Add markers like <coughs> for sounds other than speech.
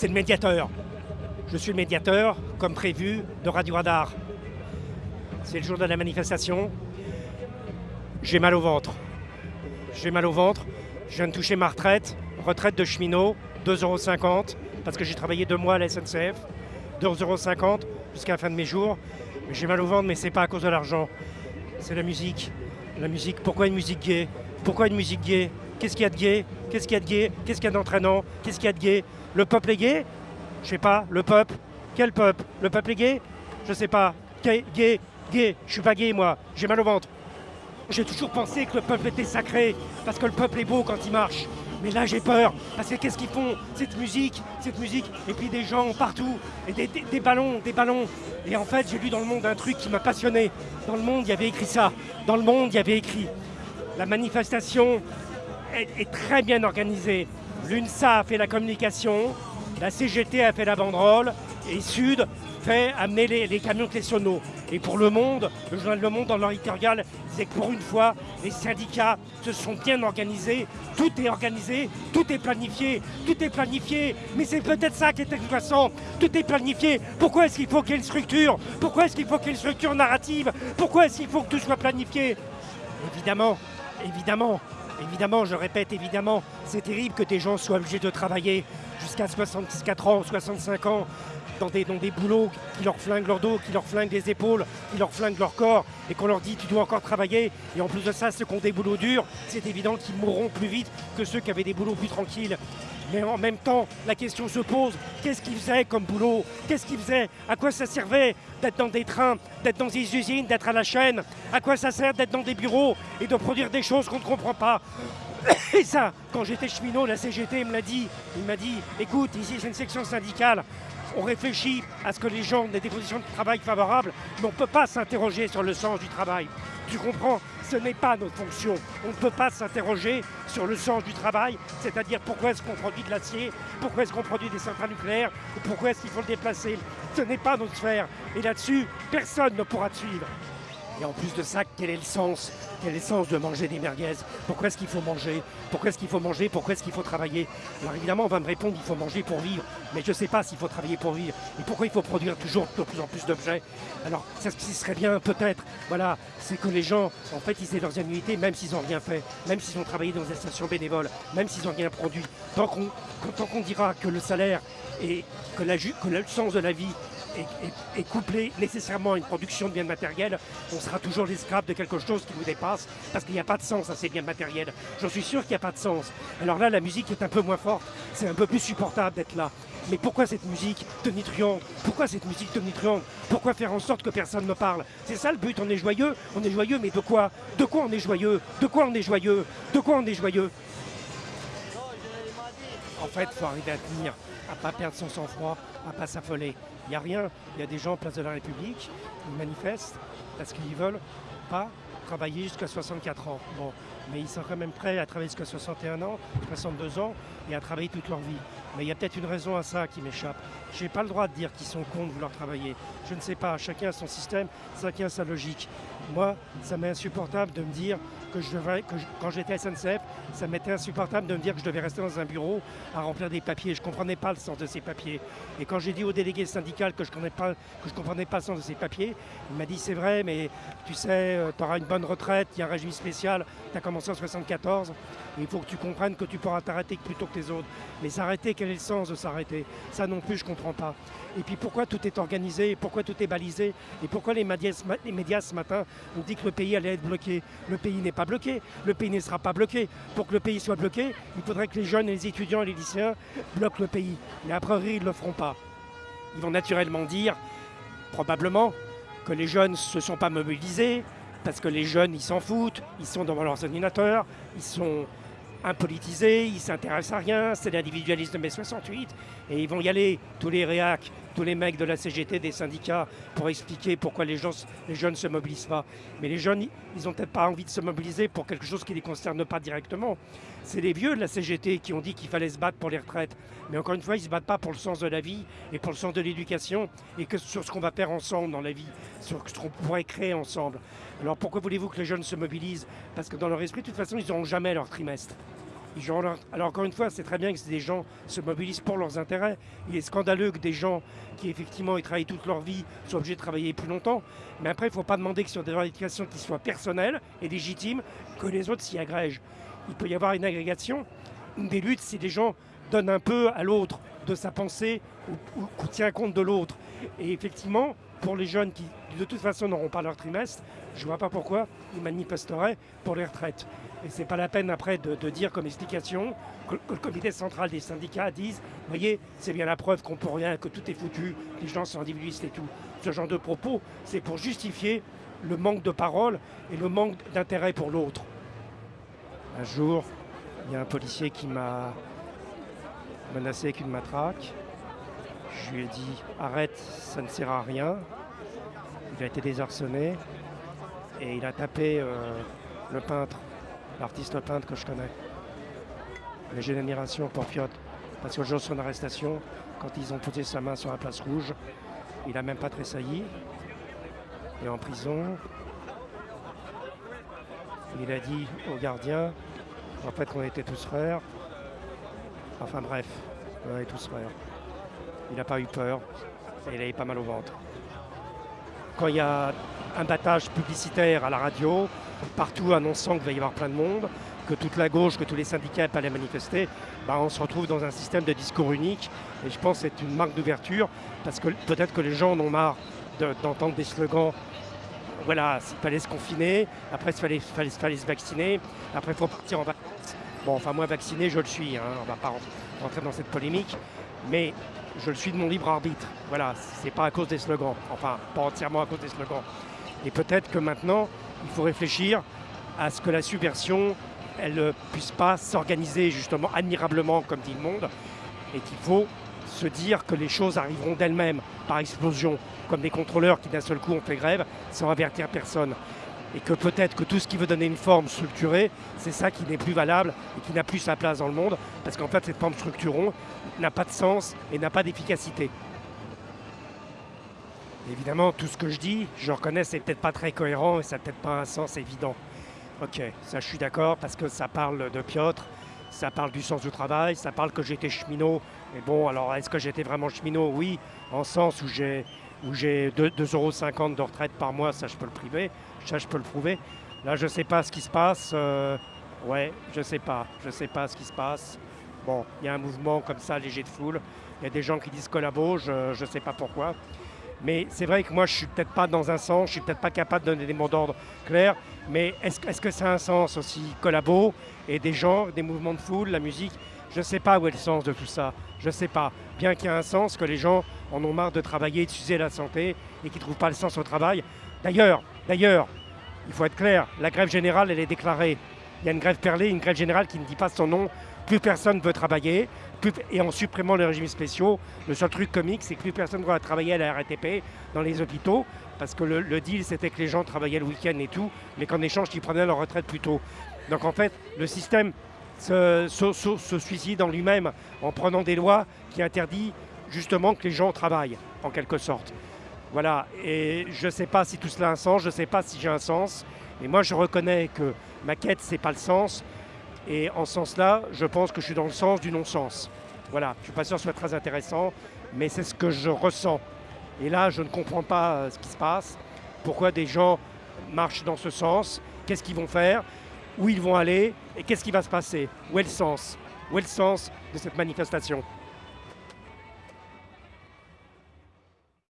c'est le médiateur. Je suis le médiateur, comme prévu, de Radio Radar. C'est le jour de la manifestation. J'ai mal au ventre. J'ai mal au ventre. Je viens de toucher ma retraite, retraite de cheminot, 2,50 euros, parce que j'ai travaillé deux mois à la SNCF. 2,50 euros jusqu'à la fin de mes jours. J'ai mal au ventre, mais c'est pas à cause de l'argent. C'est la musique. La musique. Pourquoi une musique gay Pourquoi une musique gay Qu'est-ce qu'il y a de gay Qu'est-ce qu'il y a de gay Qu'est-ce qu'il y a d'entraînant? Qu'est-ce qu'il y a de gay Le peuple est gay Je sais pas. Le peuple Quel peuple Le peuple est gay Je sais pas. Gay, gay, gay. Je suis pas gay, moi. J'ai mal au ventre. J'ai toujours pensé que le peuple était sacré, parce que le peuple est beau quand il marche. Mais là j'ai peur, parce que qu'est-ce qu'ils font Cette musique, cette musique, et puis des gens partout, et des, des ballons, des ballons. Et en fait j'ai lu dans le monde un truc qui m'a passionné. Dans le monde il y avait écrit ça. Dans le monde il y avait écrit. La manifestation est, très bien organisée. L'UNSA a fait la communication, la CGT a fait la banderole, et Sud fait amener les, camions Tessonneau. Et pour Le Monde, le journal Le Monde, dans leur disait que pour une fois, les syndicats se sont bien organisés. Tout est organisé, tout est planifié, tout est planifié. Mais c'est peut-être ça qui est intéressant. Tout est planifié. Pourquoi est-ce qu'il faut qu'il y ait une structure? Pourquoi est-ce qu'il faut qu'il y ait une structure narrative? Pourquoi est-ce qu'il faut que tout soit planifié? Évidemment, évidemment, évidemment, je répète, évidemment, c'est terrible que des gens soient obligés de travailler jusqu'à 64 ans, 65 ans, dans des, dans des boulots qui leur flinguent leur dos, qui leur flinguent les épaules, qui leur flinguent leur corps, et qu'on leur dit tu dois encore travailler. Et en plus de ça, ceux qui ont des boulots durs, c'est évident qu'ils mourront plus vite que ceux qui avaient des boulots plus tranquilles. Mais en même temps, la question se pose, qu'est-ce qu'ils faisaient comme boulot? Qu'est-ce qu'ils faisaient? À quoi ça servait d'être dans des trains, d'être dans des usines, d'être à la chaîne? À quoi ça sert d'être dans des bureaux et de produire des choses qu'on ne comprend pas? <coughs> et ça, quand j'étais cheminot, la CGT me l'a dit. Il m'a dit, écoute, ici c'est une section syndicale, on réfléchit à ce que les gens aient des conditions de travail favorables, mais on ne peut pas s'interroger sur le sens du travail. Tu comprends? Ce n'est pas notre fonction. On ne peut pas s'interroger sur le sens du travail, c'est-à-dire pourquoi est-ce qu'on produit de l'acier, pourquoi est-ce qu'on produit des centrales nucléaires, ou pourquoi est-ce qu'il faut le déplacer. Ce n'est pas notre sphère. Et là-dessus, personne ne pourra te suivre. Et en plus de ça, quel est le sens Quel est le sens de manger des merguez? Pourquoi est-ce qu'il faut manger? Pourquoi est-ce qu'il faut manger? Pourquoi est-ce qu'il faut travailler? Alors évidemment, on va me répondre qu'il faut manger pour vivre, mais je ne sais pas s'il faut travailler pour vivre. Et pourquoi il faut produire toujours de plus en plus d'objets? Alors, ce qui serait bien peut-être, voilà, c'est que les gens, en fait, ils aient leurs annuités, même s'ils n'ont rien fait, même s'ils ont travaillé dans des stations bénévoles, même s'ils n'ont rien produit. Tant qu'on dira que le salaire et que, la, que le sens de la vie est, couplé nécessairement à une production de biens matériels, on sera toujours l'esclave de quelque chose qui vous dépasse, parce qu'il n'y a pas de sens à ces biens matériels. J'en suis sûr qu'il n'y a pas de sens. Alors là, la musique est un peu moins forte, c'est un peu plus supportable d'être là. Mais pourquoi cette musique tonitruante Pourquoi cette musique tonitruante Pourquoi faire en sorte que personne ne parle? C'est ça le but, on est joyeux, on est joyeux, mais de quoi? De quoi on est joyeux? De quoi on est joyeux? De quoi on est joyeux? En fait, il faut arriver à tenir, à ne pas perdre son sang-froid, à ne pas s'affoler. Il n'y a rien. Il y a des gens en place de la République, qui manifestent parce qu'ils veulent pas travailler jusqu'à 64 ans. Mais ils sont quand même prêts à travailler jusqu'à 61 ans, 62 ans et à travailler toute leur vie. Mais il y a peut-être une raison à ça qui m'échappe. Je n'ai pas le droit de dire qu'ils sont cons de vouloir travailler. Je ne sais pas, chacun a son système, chacun a sa logique. Moi, ça m'est insupportable de me dire que je devrais, que quand j'étais à SNCF, ça m'était insupportable de me dire que je devais rester dans un bureau à remplir des papiers. Je ne comprenais pas le sens de ces papiers. Et quand j'ai dit au délégué syndical que je ne comprenais pas le sens de ces papiers, il m'a dit c'est vrai, mais tu sais, euh, tu auras une bonne retraite, il y a un régime spécial, tu as commencé en 74, il faut que tu comprennes que tu pourras t'arrêter plutôt que les autres. Mais s'arrêter, quel est le sens de s'arrêter? Ça non plus, je ne comprends pas. Et puis pourquoi tout est organisé, pourquoi tout est balisé, et pourquoi les médias, les médias ce matin ont dit que le pays allait être bloqué? Le pays n'est pas bloqué, le pays ne sera pas bloqué. Pour que le pays soit bloqué, il faudrait que les jeunes, les étudiants et les lycéens bloquent le pays. Mais a priori, ils ne le feront pas. Ils vont naturellement dire, probablement, que les jeunes ne se sont pas mobilisés, parce que les jeunes, ils s'en foutent, ils sont devant leurs ordinateurs, ils sont impolitisés, ils s'intéressent à rien, c'est l'individualisme de mai 68, et ils vont y aller, tous les réacs, tous les mecs de la CGT, des syndicats, pour expliquer pourquoi les, les jeunes ne se mobilisent pas. Mais les jeunes, ils n'ont peut-être pas envie de se mobiliser pour quelque chose qui ne les concerne pas directement. C'est les vieux de la CGT qui ont dit qu'il fallait se battre pour les retraites. Mais encore une fois, ils ne se battent pas pour le sens de la vie et pour le sens de l'éducation et que sur ce qu'on va faire ensemble dans la vie, sur ce qu'on pourrait créer ensemble. Alors pourquoi voulez-vous que les jeunes se mobilisent? Parce que dans leur esprit, de toute façon, ils n'auront jamais leur trimestre. Alors encore une fois, c'est très bien que des gens se mobilisent pour leurs intérêts. Il est scandaleux que des gens qui effectivement y travaillent toute leur vie soient obligés de travailler plus longtemps. Mais après, il ne faut pas demander que sur des revendications qui soient personnelles et légitimes, que les autres s'y agrègent. Il peut y avoir une agrégation, des luttes si des gens donnent un peu à l'autre de sa pensée ou, ou, tient compte de l'autre. Et effectivement, pour les jeunes qui de toute façon n'auront pas leur trimestre, je ne vois pas pourquoi ils manifesteraient pour les retraites. Et ce n'est pas la peine après de, dire comme explication que, le comité central des syndicats dise « voyez, c'est bien la preuve qu'on peut rien, que tout est foutu, les gens sont individualistes et tout ». Ce genre de propos, c'est pour justifier le manque de parole et le manque d'intérêt pour l'autre. Un jour, il y a un policier qui m'a menacé avec une matraque. Je lui ai dit « arrête, ça ne sert à rien ». Il a été désarçonné et il a tapé euh, le peintre l'artiste peintre que je connais. Mais j'ai une admiration pour Piotr, parce le jour de son arrestation, quand ils ont posé sa main sur la place rouge, il n'a même pas tressailli. Et en prison, il a dit au gardien, en fait, qu'on était tous frères. Enfin bref, on était tous frères. Il n'a pas eu peur et il avait pas mal au ventre. Quand il y a un battage publicitaire à la radio, partout annonçant qu'il va y avoir plein de monde, que toute la gauche, que tous les syndicats allaient manifester, bah on se retrouve dans un système de discours unique. Et je pense que c'est une marque d'ouverture, parce que peut-être que les gens en ont marre d'entendre des slogans. Voilà, il fallait se confiner, après il fallait, fallait, fallait, se vacciner, après il faut partir en vacances. Bon, enfin moi vacciné, je le suis, hein, on ne va pas rentrer dans cette polémique, mais je le suis de mon libre arbitre. Voilà, c'est pas à cause des slogans, enfin pas entièrement à cause des slogans. Et peut-être que maintenant, il faut réfléchir à ce que la subversion, elle ne puisse pas s'organiser justement admirablement comme dit le monde, et qu'il faut se dire que les choses arriveront d'elles-mêmes par explosion, comme des contrôleurs qui d'un seul coup ont fait grève sans avertir personne. Et que peut-être que tout ce qui veut donner une forme structurée, c'est ça qui n'est plus valable et qui n'a plus sa place dans le monde, parce qu'en fait cette forme structurée n'a pas de sens et n'a pas d'efficacité. Évidemment, tout ce que je dis, je reconnais, c'est peut-être pas très cohérent et ça n'a peut-être pas un sens évident. Ok, ça je suis d'accord parce que ça parle de Piotr, ça parle du sens du travail, ça parle que j'étais cheminot. Mais bon, alors est-ce que j'étais vraiment cheminot? Oui, en sens où j'ai où j'ai 2,50 euros de retraite par mois, ça je peux le priver, ça je peux le prouver. Là, je ne sais pas ce qui se passe. Euh, ouais, je ne sais pas, je ne sais pas ce qui se passe. Bon, il y a un mouvement comme ça, léger de foule. Il y a des gens qui disent collabo, je ne sais pas pourquoi. Mais c'est vrai que moi, je suis peut-être pas dans un sens, je suis peut-être pas capable de donner des mots d'ordre clairs, mais est-ce que ça a un sens aussi collabo et des gens, des mouvements de foule, la musique? Je ne sais pas où est le sens de tout ça, je ne sais pas. Bien qu'il y ait un sens, que les gens en ont marre de travailler, de s'user la santé et qu'ils ne trouvent pas le sens au travail. D'ailleurs, d'ailleurs, il faut être clair, la grève générale, elle est déclarée. Il y a une grève perlée, une grève générale qui ne dit pas son nom. Plus personne ne veut travailler, et en supprimant les régimes spéciaux, le seul truc comique, c'est que plus personne ne va travailler à la RATP dans les hôpitaux, parce que le, deal, c'était que les gens travaillaient le week-end et tout, mais qu'en échange, ils prenaient leur retraite plus tôt. Donc en fait, le système se, suicide en lui-même en prenant des lois qui interdisent justement que les gens travaillent, en quelque sorte. Voilà, et je ne sais pas si tout cela a un sens, je ne sais pas si j'ai un sens, mais moi je reconnais que ma quête, c'est pas le sens, et en ce sens-là, je pense que je suis dans le sens du non-sens. Voilà, je ne suis pas sûr que ce soit très intéressant, mais c'est ce que je ressens. Et là, je ne comprends pas euh, ce qui se passe. Pourquoi des gens marchent dans ce sens Qu'est-ce qu'ils vont faire Où ils vont aller Et qu'est-ce qui va se passer Où est le sens Où est le sens de cette manifestation